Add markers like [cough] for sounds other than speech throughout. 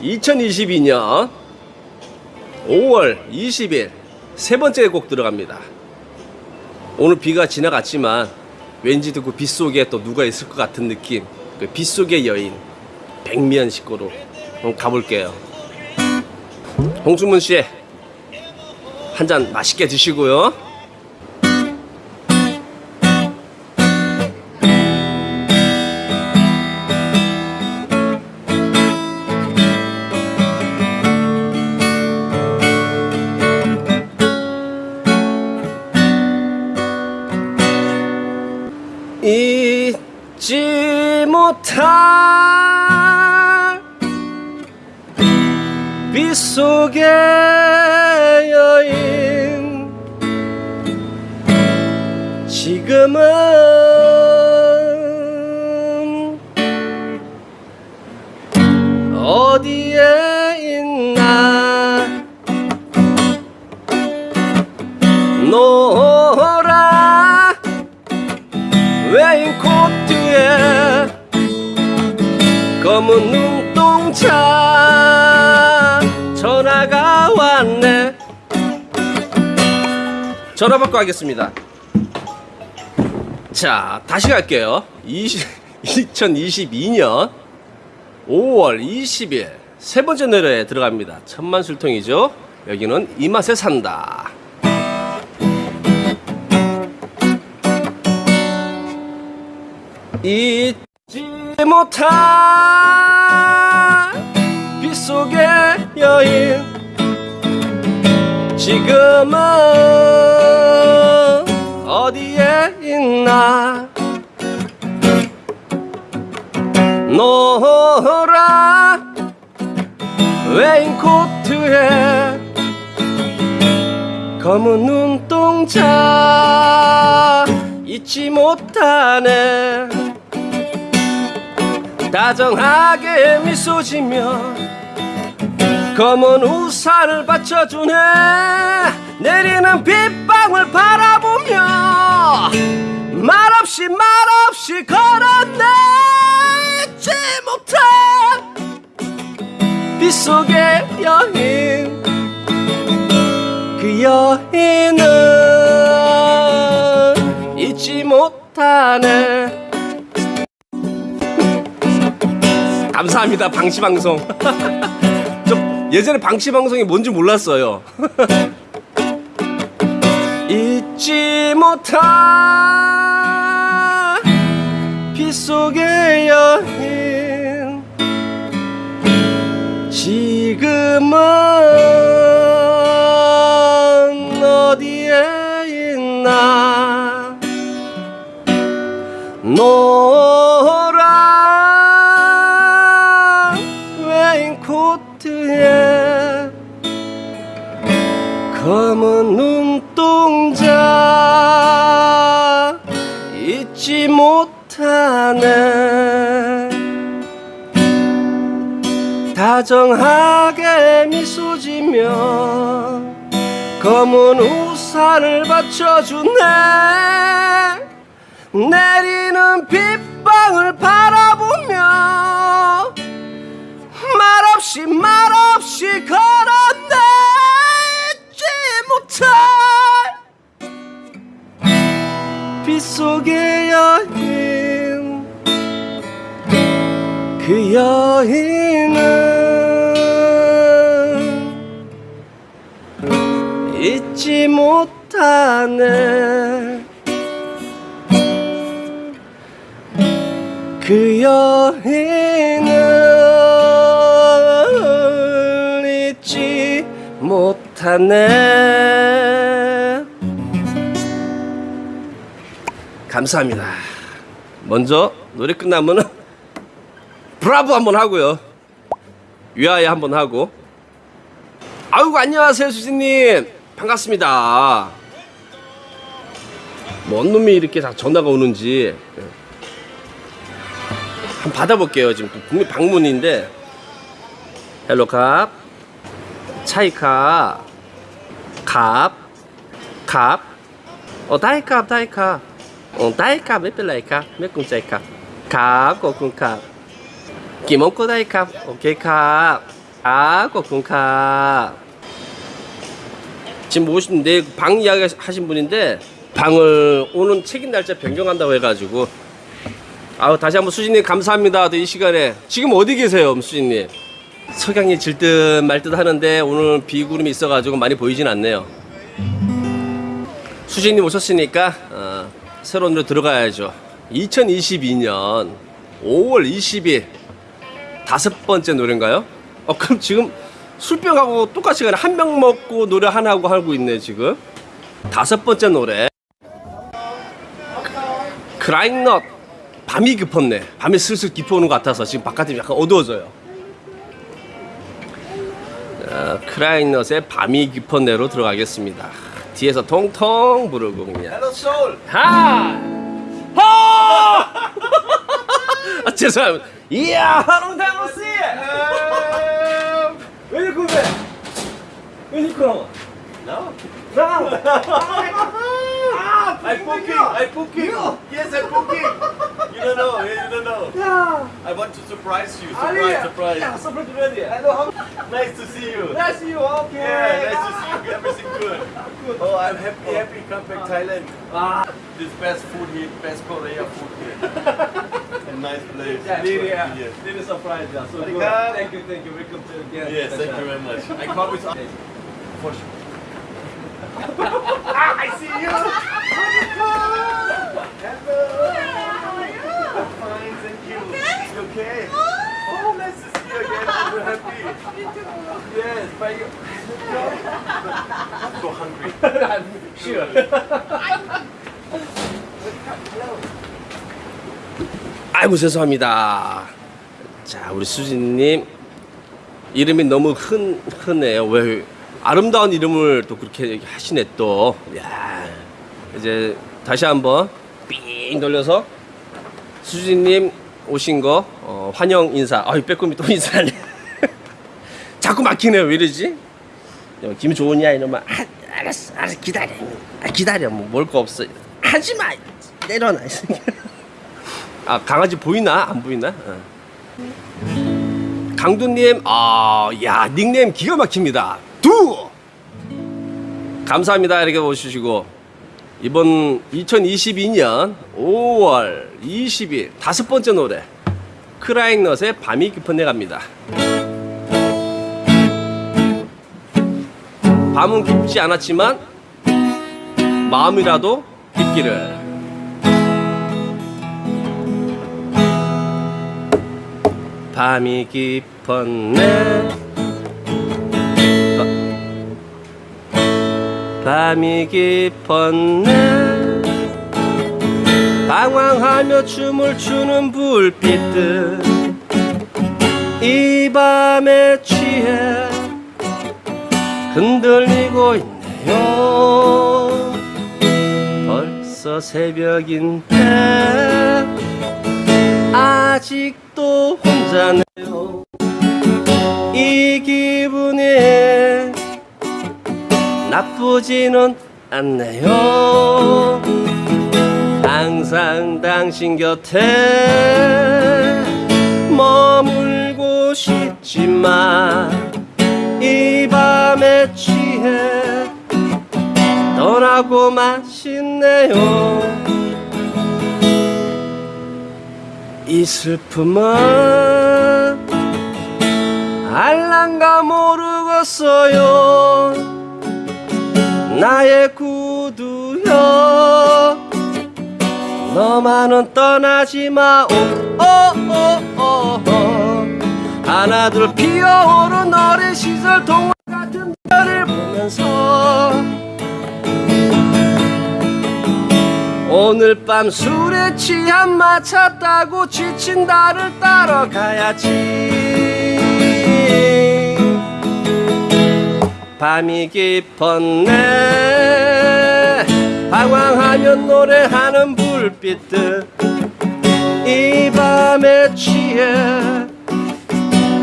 2022년 5월 20일 세 번째 곡 들어갑니다. 오늘 비가 지나갔지만 왠지 그 빗속에 또 누가 있을 것 같은 느낌. 그 빗속의 여인 백미연 식구로 한번 가볼게요. 홍수문 씨, 한 잔 맛있게 드시고요. 지금은 어디에 있나? 노라 레인코트에 검은 눈동자 전화가 왔네. 전화 받고 하겠습니다 자 다시 갈게요. 20, 2022년 5월 20일 세 번째 노래에 들어갑니다. 천만 술통이죠? 여기는 이 맛에 산다. 잊지 못할 빗속의 여인 지금은 어디에 있나? 노라 레인코트에 검은 눈동자 잊지 못하네. 다정하게 미소 지며 검은 우산을 받쳐주네. 내리는 빗 방울 바라보며 말없이 말없이 걸었네. 잊지 못해 빗속의 여인 그 여인은 잊지 못하네. 감사합니다 방시방송. [laughs] 저 예전에 방시방송이 뭔지 몰랐어요 [laughs] 잊지 못 눈동자 잊지 못하네. 다정하게 미소 지며 검은 우산을 받쳐주네. 내리는 빗방울 바라보며 말없이 말없이 걸었네 잊지 못 할 빗속의 여인 그 여인은 잊지 못하네. 그 여인을 잊지 못하네 감사합니다. 먼저 노래 끝나면은 브라보 한번 하고요. 위하여 한번 하고. 아이고 안녕하세요 수진님. 반갑습니다. 뭔 놈이 이렇게 다 전화가 오는지. 예. 한번 받아볼게요. 지금 또 분명 방문인데. 헬로 갑 차이카 갑갑어 다이캅 다이캅 다이카 메플라이카 메쿵자이카 카고쿵카 biết cùng chạy 아, 꽉꿍카 지금 오신데 방 이야기 하신 분인데 방을 오는 책임 날짜 변경한다고 해가지고. 아우 다시 한번 수진님 감사합니다. 이 시간에. 지금 어디 계세요 수진님? 석양이 질 듯 말 듯 하는데 오늘 비구름이 있어가지고 많이 보이진 않네요. 수진님 오셨으니까 어. 노래 들어가야죠. 2022년 5월 20일 다섯 번째 노래인가요? 어 그럼 지금 술병하고 똑같이 가네 한 병 먹고 노래 하나 하고 있네 지금. 다섯 번째 노래. 크라잉넛 밤이 깊었네. 밤이 슬슬 깊어오는 것 같아서 지금 바깥이 약간 어두워져요. 자, 크라잉넛의 밤이 깊었네로 들어가겠습니다 뒤에서 통통 부르고 그냥 Hello Soul. 하! 하! 아, 죄송합니다. 이야, going? Where you going? No. I'm oh poking, I'm poking. No. Yes, I'm poking. you don't know, eh, you don't know. Yeah. I want to surprise you. Surprise, Aria. surprise. Yeah, surprise already. Hello, how. Nice to see you. Nice to see you, okay. Yeah, nice to see you. Everything good. [laughs] good. Oh, I'm happy, happy. Come back ah. Thailand. Ah. This best food here, best Korea food here. [laughs] nice place. Yeah, really. Yes. Really surprised. Yeah. So good. Thank you, thank you. Welcome to again. Yes, thank you very much. I come with... [laughs] For sure. ah, I see you! Oh. 아이고 죄송합니다. 자 우리 수진님 이름이 너무 흔 흔해요. 왜 아름다운 이름을 또 그렇게 하시네 또. 야 이제 다시 한번 삥 돌려서 수진님 오신 거 어, 환영 인사. 아이 빼꼼히 또 인사하네. [laughs] 자꾸 막히네요. 왜 이러지? 야, 김 좋으냐 이러면 아, 알았어. 알았어. 기다려. 아, 기다려. 뭐 먹을 거 없어. 하지 마. 내려놔. 아 강아지 보이나? 안 보이나? 어. 강두님 아야 닉네임 기가 막힙니다. 두! 감사합니다. 이렇게 보시고 이번 2022년 5월 20일 다섯 번째 노래 크라잉넛의 밤이 깊은 데 갑니다. 밤은 깊지 않았지만 마음이라도 깊기를. 밤이 깊었네 밤이 깊었네. 방황하며 춤을 추는 불빛들. 이 밤에 취해 흔들리고 있네요. 벌써 새벽인데 아직도 혼자네요. 이 기분이 나쁘지는 않네요. 항상 당신 곁에 머물고 싶지만 이 밤에 취해 떠나고 마시네요. 이 슬픔은 알란가 모르겠어요 나의 구두여. 너만은 떠나지 마. 오, 오, 오, 오, 오. 하나 둘 피어오른 어린 시절 동화 같은 별을 보면서 오늘 밤 술에 취한 마차 타고 지친 나를 따라가야지 밤이 깊었네. 방황하면 노래하는 불빛들 이 밤에 취해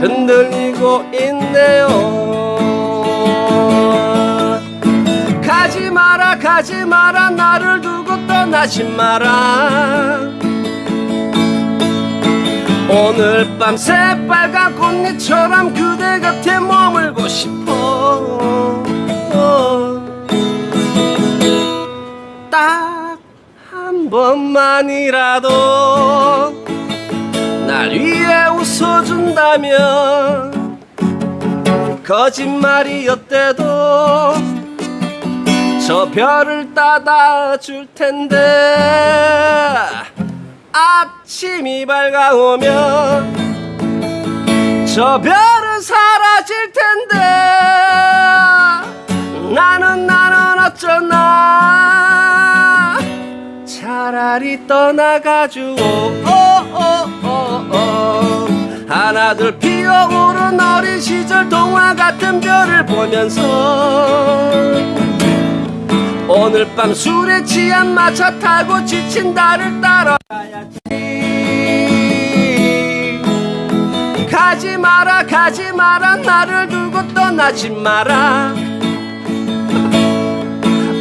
흔들리고 있네요. 가지 마라 가지 마라 나를 두고 떠나지 마라 오늘 밤 새빨간 꽃잎처럼 그대 곁에 머물고 싶어. 딱 한 번만이라도 날 위해 웃어준다면 거짓말이었대도 저 별을 따다 줄 텐데 아침이 밝아오면 저 별은 사라질 텐데. 나는 나는 어쩌나. 차라리 떠나가지고. 오오오오 하나둘 피어오른 어린 시절 동화 같은 별을 보면서 오늘 밤 술에 취한 마차 타고 지친 나를 따라 가야지. 가지 마라 가지 마라 나를 두고 떠나지 마라.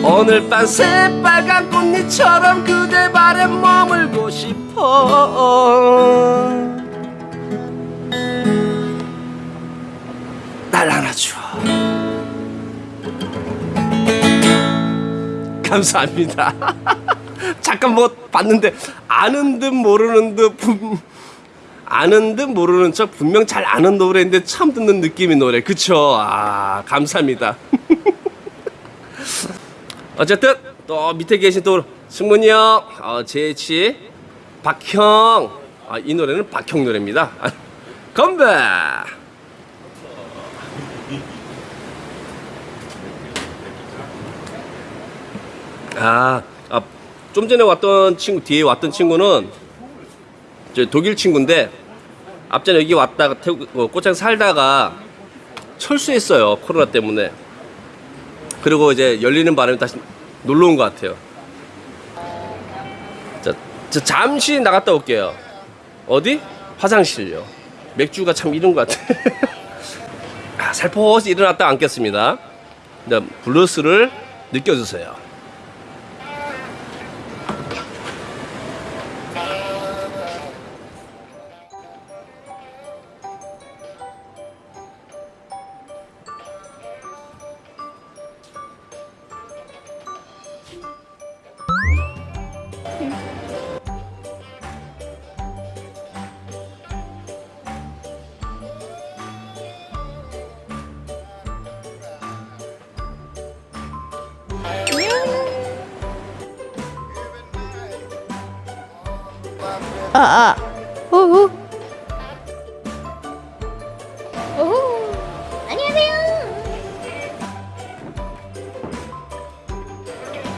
오늘 밤 새빨간 꽃잎처럼 그대 발에 머물고 싶어 감사합니다 [laughs] 잠깐 뭐 봤는데 아는 듯 모르는 듯 분, 아는 듯 모르는 척 분명 잘 아는 노래인데 처음 듣는 느낌의 노래 그쵸 아 감사합니다 [laughs] 어쨌든 또 밑에 계신 또 승문이 형, 어, 제치, 박형. 아, 이 노래는 박형 노래입니다. 아, [laughs] 건배. 아, 아, 좀 전에 왔던 친구 뒤에 왔던 친구는 저 독일 친구인데 앞전에 여기 왔다가 태국 어, 꽃장 살다가 철수했어요 코로나 때문에. 그리고 이제 열리는 바람에 다시 놀러 온 것 같아요. 자, 저 잠시 나갔다 올게요. 어디? 화장실요. 맥주가 참 이른 것 같아. [laughs] 아, 살포시 일어났다 앉겠습니다. 네, 블루스를 느껴주세요.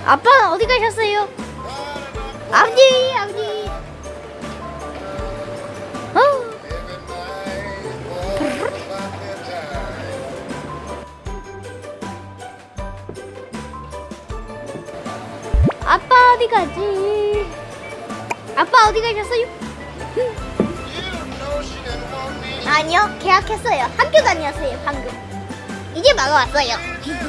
아빠 어디 가셨어요? 아버지, 아버지. 어. 아빠 어디 가지? 아빠 어디 가셨어요? 아니요, 계약했어요. 학교 다녔어요, 방금. 이제 마가 왔어요. [laughs]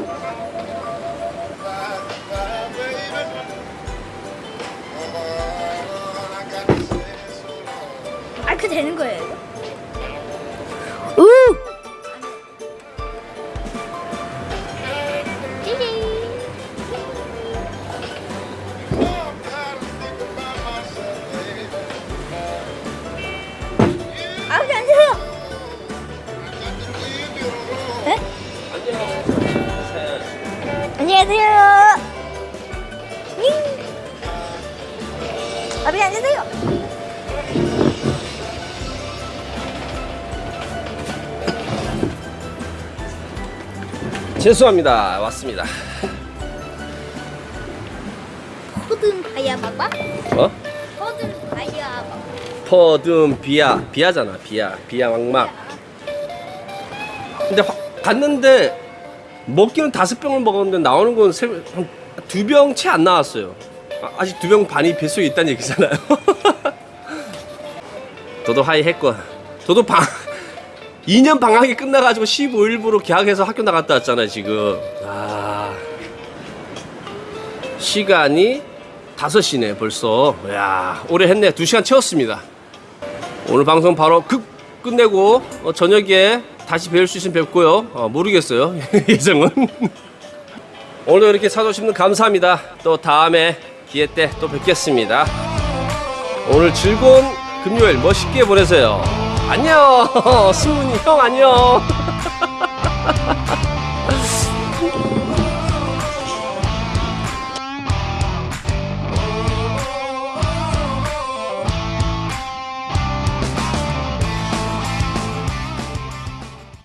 되는 거예요, 죄송합니다. 왔습니다. 호든 바야바바? 어? 호든 바야바바. 퍼듬 비야 비야잖아 비야 비야 왕막 근데 화- 갔는데 먹기는 다섯 병을 먹었는데 나오는 건 두 병 채 안 나왔어요. 아, 아직 두 병 반이 뱃속에 있다는 얘기잖아요. 저도 하이 했건 저도 방 2년 방학이 끝나가지고 15일부로 계약해서 학교 나갔다 왔잖아요 지금. 아. 시간이 5시네 벌써. 야 오래 했네. 2시간 채웠습니다. 오늘 방송 바로 급 끝내고 어, 저녁에 다시 뵐수 있으면 뵙고요. 어, 모르겠어요 [laughs] 예정은. 오늘 이렇게 사주시면 감사합니다. 또 다음에 기회 때 또 뵙겠습니다. 오늘 즐거운 금요일 멋있게 보내세요. 안녕. [laughs] 승훈이 형 안녕. [laughs]